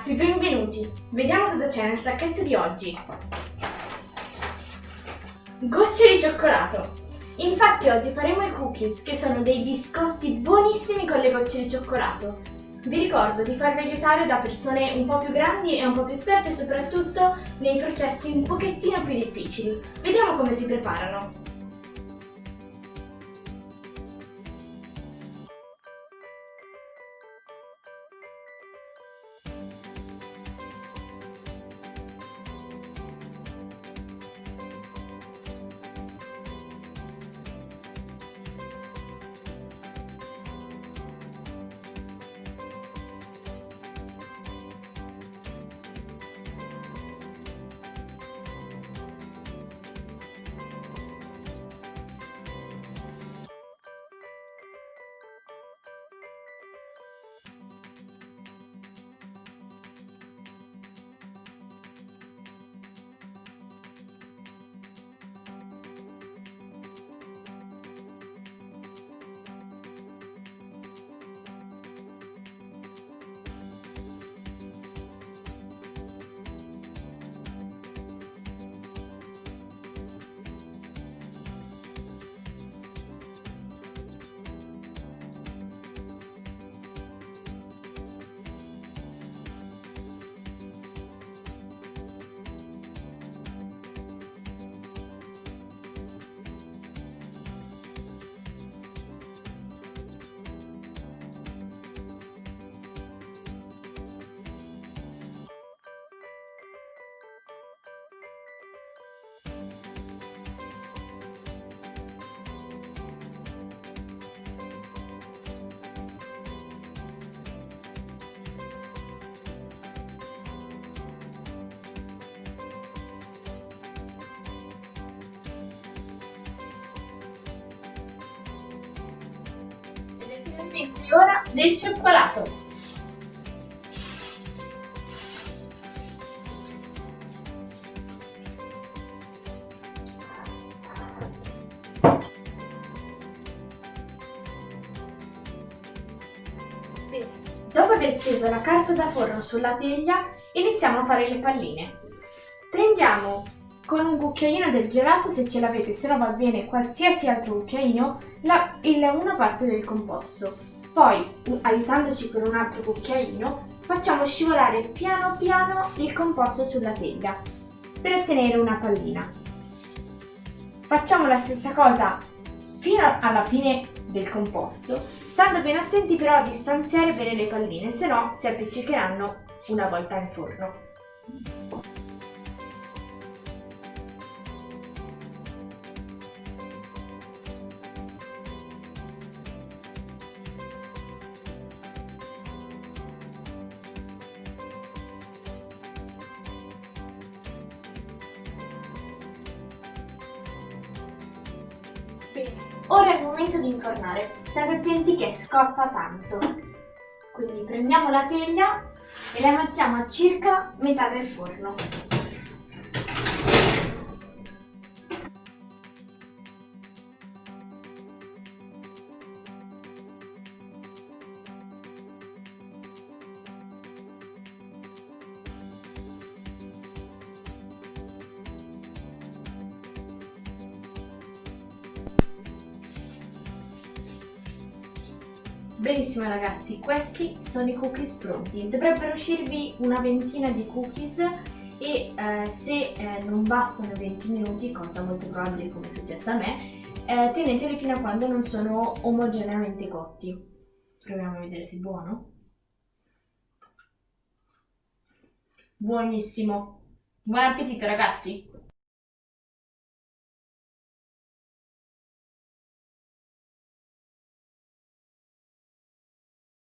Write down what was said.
Ragazzi, benvenuti! Vediamo cosa c'è nel sacchetto di oggi. Gocce di cioccolato. Infatti oggi faremo i cookies, che sono dei biscotti buonissimi con le gocce di cioccolato. Vi ricordo di farvi aiutare da persone un po' più grandi e un po' più esperte, soprattutto nei processi un pochettino più difficili. Vediamo come si preparano. Finalmente ora del cioccolato. Dopo aver steso la carta da forno sulla teglia, iniziamo a fare le palline. Prendiamo con un cucchiaino del gelato, se ce l'avete, se no va bene qualsiasi altro cucchiaino, la, il, una parte del composto. Poi, aiutandoci con un altro cucchiaino, facciamo scivolare piano piano il composto sulla teglia per ottenere una pallina. Facciamo la stessa cosa fino alla fine del composto, stando ben attenti però a distanziare bene le palline, se no si appiccicheranno una volta in forno. Bene, ora è il momento di infornare. State attenti che scotta tanto. Quindi prendiamo la teglia e la mettiamo a circa metà del forno. Benissimo ragazzi, questi sono i cookies pronti. Dovrebbero uscirvi una ventina di cookies e eh, se eh, non bastano 20 minuti, cosa molto probabile come è successo a me, eh, teneteli fino a quando non sono omogeneamente cotti. Proviamo a vedere se è buono. Buonissimo. Buon appetito ragazzi!